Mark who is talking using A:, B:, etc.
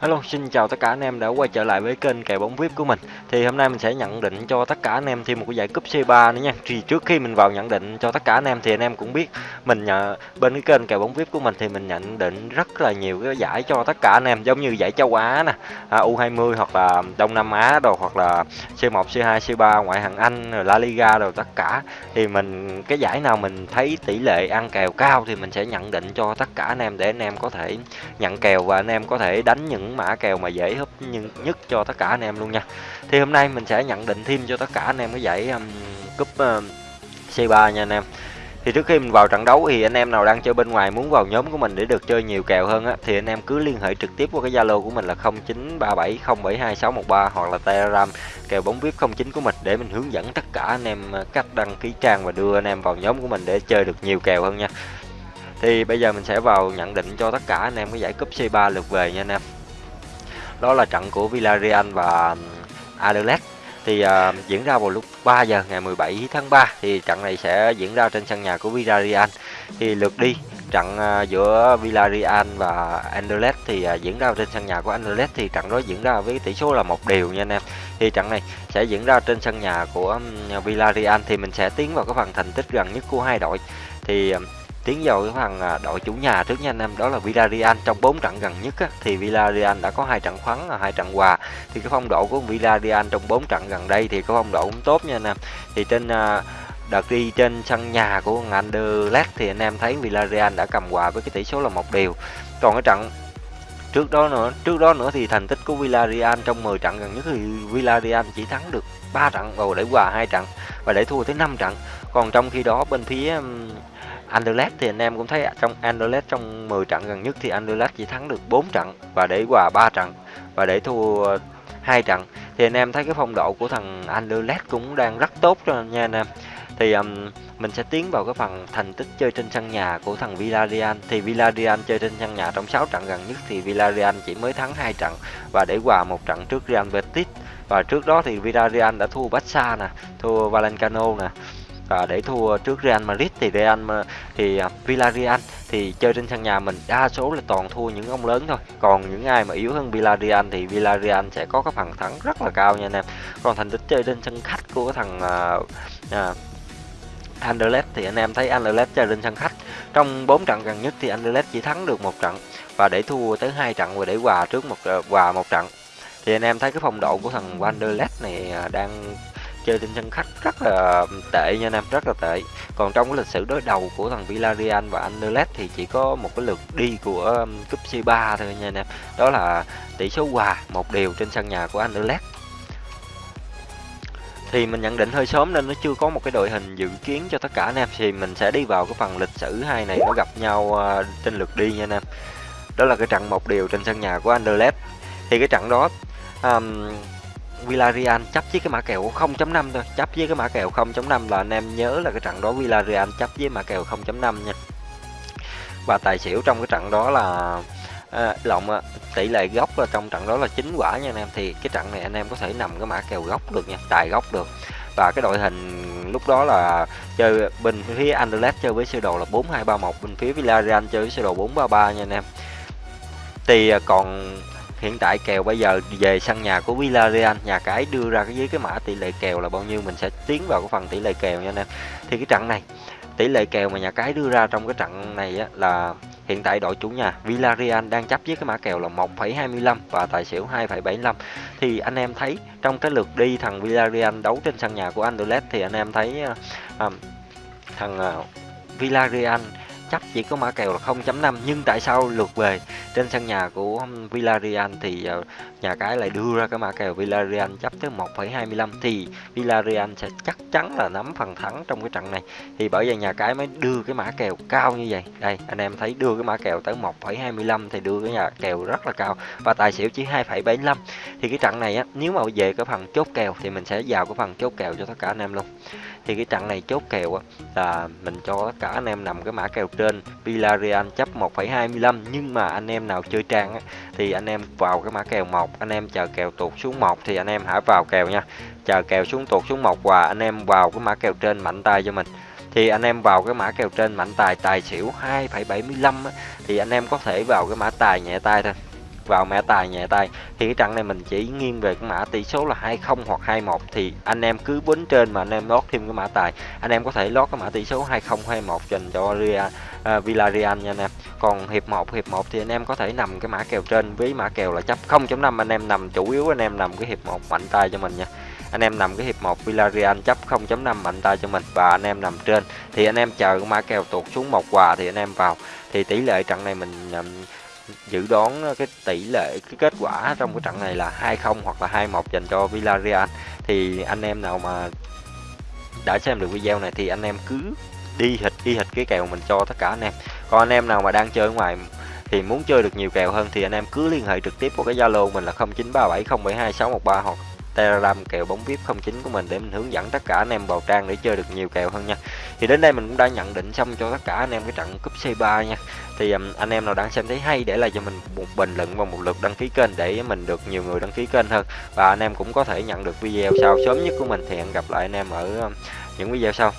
A: Hello, xin chào tất cả anh em đã quay trở lại với kênh kèo bóng VIP của mình. Thì hôm nay mình sẽ nhận định cho tất cả anh em thêm một cái giải cúp C3 nữa nha. Thì trước khi mình vào nhận định cho tất cả anh em thì anh em cũng biết mình nhận bên cái kênh kèo bóng VIP của mình thì mình nhận định rất là nhiều cái giải cho tất cả anh em giống như giải châu Á nè, à, U20 hoặc là Đông Nam Á đồ hoặc là C1, C2, C3 ngoại hạng Anh, rồi La Liga đồ tất cả. Thì mình cái giải nào mình thấy tỷ lệ ăn kèo cao thì mình sẽ nhận định cho tất cả anh em để anh em có thể nhận kèo và anh em có thể đánh những mã kèo mà dễ hấp nhất cho tất cả anh em luôn nha. Thì hôm nay mình sẽ nhận định thêm cho tất cả anh em cái giải um, cúp um, uh, C3 nha anh em. Thì trước khi mình vào trận đấu thì anh em nào đang chơi bên ngoài muốn vào nhóm của mình để được chơi nhiều kèo hơn á thì anh em cứ liên hệ trực tiếp qua cái Zalo của mình là 0937072613 hoặc là Telegram kèo bóng VIP 09 của mình để mình hướng dẫn tất cả anh em uh, cách đăng ký trang và đưa anh em vào nhóm của mình để chơi được nhiều kèo hơn nha. Thì bây giờ mình sẽ vào nhận định cho tất cả anh em cái giải cúp C3 lượt về nha anh em đó là trận của Villarreal và Anderlecht thì uh, diễn ra vào lúc 3 giờ ngày 17 tháng 3 thì trận này sẽ diễn ra trên sân nhà của Villarreal. Thì lượt đi trận uh, giữa Villarreal và Anderlecht thì uh, diễn ra trên sân nhà của Anderlecht thì trận đó diễn ra với tỷ số là một điều nha anh em. Thì trận này sẽ diễn ra trên sân nhà của um, Villarreal. Thì mình sẽ tiến vào cái phần thành tích gần nhất của hai đội. Thì uh, tiến vào cái phần à, đội chủ nhà trước nha anh em đó là Villarreal. Trong 4 trận gần nhất á, thì Villarreal đã có hai trận thắng và hai trận hòa. Thì cái phong độ của Villarreal trong 4 trận gần đây thì có phong độ cũng tốt nha anh em. Thì trên à, đợt đi trên sân nhà của Anderlecht thì anh em thấy Villarreal đã cầm hòa với cái tỷ số là một điều. Còn cái trận trước đó nữa trước đó nữa thì thành tích của Villarreal trong 10 trận gần nhất thì Villarreal chỉ thắng được 3 trận và để hòa hai trận và để thua tới 5 trận còn trong khi đó bên phía Anderlecht thì anh em cũng thấy trong Anderlecht trong 10 trận gần nhất thì Anderlecht chỉ thắng được 4 trận và để hòa 3 trận và để thua hai trận. Thì anh em thấy cái phong độ của thằng Anderlecht cũng đang rất tốt cho nha anh em. Thì um, mình sẽ tiến vào cái phần thành tích chơi trên sân nhà của thằng Villarreal. Thì Villarreal chơi trên sân nhà trong 6 trận gần nhất thì Villarreal chỉ mới thắng hai trận và để hòa một trận trước Real Betis. Và trước đó thì Villarreal đã thua Barca nè thua Valencano nè và để thua trước Real Madrid thì Real ờ, thì ờ, Villarreal thì chơi trên sân nhà mình đa số là toàn thua những ông lớn thôi. Còn những ai mà yếu hơn Villarreal thì Villarreal sẽ có cái phần thắng rất là cao nha anh em. Còn thành tích chơi trên sân khách của thằng uh, uh, Anderlecht thì anh em thấy Anderlecht chơi trên sân khách. Trong 4 trận gần nhất thì Anderlecht chỉ thắng được một trận và để thua tới hai trận và để hòa trước một hòa một trận. Thì anh em thấy cái phong độ của thằng Anderlecht này đang chơi trên sân khách rất là tệ nha anh em rất là tệ. Còn trong cái lịch sử đối đầu của thằng Villarreal và Anderlecht thì chỉ có một cái lượt đi của um, cúp C3 thôi nha anh em. Đó là tỷ số hòa một điều trên sân nhà của Anderlecht. Thì mình nhận định hơi sớm nên nó chưa có một cái đội hình dự kiến cho tất cả anh em. Thì mình sẽ đi vào cái phần lịch sử hai này nó gặp nhau uh, trên lượt đi nha anh em. Đó là cái trận một điều trên sân nhà của Anderlecht. Thì cái trận đó um, Villarreal chấp với cái mã kèo 0.5 thôi. Chấp với cái mã kèo 0.5 là anh em nhớ là cái trận đó Villarreal chấp với mã kèo 0.5 nha. Và tài xỉu trong cái trận đó là à, lộn tỷ lệ góc là trong trận đó là chín quả nha anh em. Thì cái trận này anh em có thể nằm cái mã kèo góc được nha tài góc được. Và cái đội hình lúc đó là chơi bên phía Anderlecht chơi với sơ đồ là 4231 bên phía Villarreal chơi với sơ đồ 433 nha anh em. Thì à, còn hiện tại kèo bây giờ về sân nhà của Villarreal nhà cái đưa ra cái với cái mã tỷ lệ kèo là bao nhiêu mình sẽ tiến vào cái phần tỷ lệ kèo nha anh em. Thì cái trận này tỷ lệ kèo mà nhà cái đưa ra trong cái trận này á, là hiện tại đội chủ nhà Villarreal đang chấp với cái mã kèo là 1,25 và tài xỉu 2,75 thì anh em thấy trong cái lượt đi thằng Villarreal đấu trên sân nhà của Anderlecht thì anh em thấy uh, thằng uh, Villarreal chấp chỉ có mã kèo là 0.5 nhưng tại sao lượt về? Trên sân nhà của Villarreal thì ờ, nhà cái lại đưa ra cái mã kèo Villarreal chấp tới 1.25 thì Villarreal sẽ chắc chắn là nắm phần thắng trong cái trận này. Thì bởi vậy nhà cái mới đưa cái mã kèo cao như vậy. Đây, anh em thấy đưa cái mã kèo tới 1.25 thì đưa cái nhà kèo rất là cao. Và tài xỉu chỉ 2.75 thì cái trận này á, nếu mà về cái phần chốt kèo thì mình sẽ vào cái phần chốt kèo cho tất cả anh em luôn thì cái trận này chốt kèo á là mình cho tất cả anh em nằm cái mã kèo trên Villarreal chấp 1,25 nhưng mà anh em nào chơi trang thì anh em vào cái mã kèo 1 anh em chờ kèo tụt xuống 1 thì anh em hãy vào kèo nha. Chờ kèo xuống tụt xuống 1 và anh em vào cái mã kèo trên mạnh tay cho mình. Thì anh em vào cái mã kèo trên mạnh tài tài xỉu 2,75 thì anh em có thể vào cái mã tài nhẹ tay thôi vào mã tài nhẹ tay thì cái trận này mình chỉ nghiêng về cái mã tỷ số là 20 hoặc 21 thì anh em cứ bến trên mà anh em lót thêm cái mã tài. Anh em có thể lót cái mã tỷ số 20 21 dành cho Real, uh, à, Villarreal nha anh em. Còn hiệp 1 hiệp 1 thì anh em có thể nằm cái mã kèo trên. Với mã kèo là chấp 0.5 anh em nằm chủ yếu anh em nằm cái hiệp 1 mạnh tay cho mình nha. Anh em nằm cái hiệp 1 Villarreal chấp 0.5 mạnh tay cho mình. Và anh em nằm trên. Thì anh em chờ mã kèo tuột xuống một quà thì anh em vào. Thì tỷ lệ trận này mình um, dự đoán ờ, cái tỷ lệ, cái kết quả trong cái trận này là 2-0 hoặc là 2-1 dành cho Villarreal. Thì anh em nào mà đã xem được video này thì anh em cứ đi hịch đi hịch cái kèo mình cho tất cả anh em. Còn anh em nào mà đang chơi ngoài thì muốn chơi được nhiều kèo hơn thì anh em cứ liên hệ trực tiếp qua cái Zalo mình là 0937072613 hoặc Telegram kèo bóng VIP 09 của mình để mình hướng dẫn tất cả anh em vào trang để chơi được nhiều kèo hơn nha. Thì đến đây mình cũng đã nhận định xong cho tất cả anh em cái trận cúp C3 nha. Thì um, anh em nào đang xem thấy hay để lại cho mình một bình luận và một lượt đăng ký kênh để mình được nhiều người đăng ký kênh hơn. Và anh em cũng có thể nhận được video sau sớm nhất của mình thì hẹn gặp lại anh em ở um, những video sau.